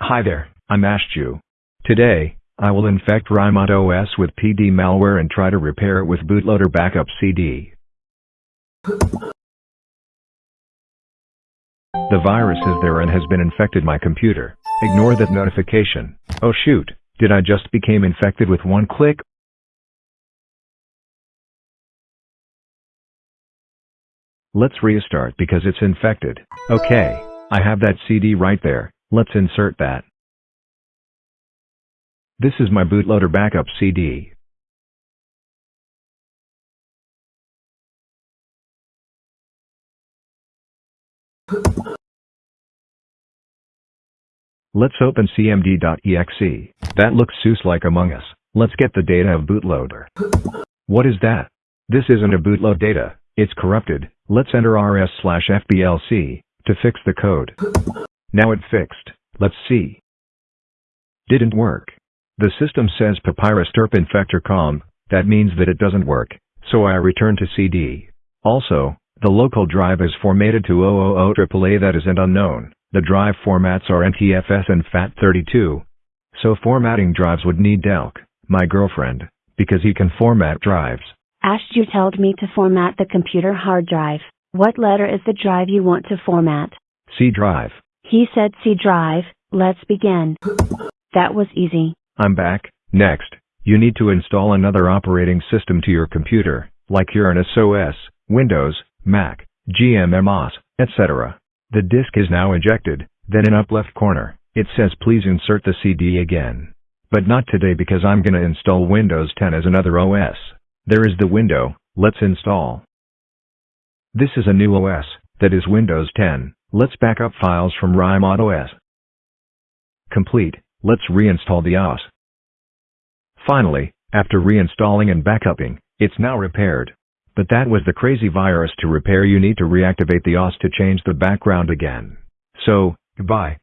Hi there, I'm Ashju. Today, I will infect RIMOT OS with PD malware and try to repair it with bootloader backup CD. The virus is there and has been infected my computer. Ignore that notification. Oh shoot, did I just became infected with one click? Let's restart because it's infected. Okay, I have that CD right there, let's insert that. This is my bootloader backup CD. Let's open cmd.exe. That looks Seuss like Among Us. Let's get the data of bootloader. What is that? This isn't a bootload data, it's corrupted. Let's enter rs slash fblc to fix the code. Now it fixed. Let's see. Didn't work. The system says papyrus derp infector com, that means that it doesn't work, so I return to CD. Also, the local drive is formatted to 000 AAA that isn't unknown. The drive formats are NTFS and FAT32. So formatting drives would need Delk, my girlfriend, because he can format drives. Ash, you told me to format the computer hard drive. What letter is the drive you want to format? C drive. He said C drive, let's begin. That was easy. I'm back. Next, you need to install another operating system to your computer, like Uranus OS, Windows, Mac, GMMOS, etc. The disk is now ejected, then in up left corner, it says please insert the CD again. But not today because I'm gonna install Windows 10 as another OS. There is the window, let's install. This is a new OS, that is Windows 10, let's back up files from RIMOT OS. Complete, let's reinstall the OS. Finally, after reinstalling and backupping, it's now repaired. But that was the crazy virus to repair you need to reactivate the OS to change the background again. So, goodbye.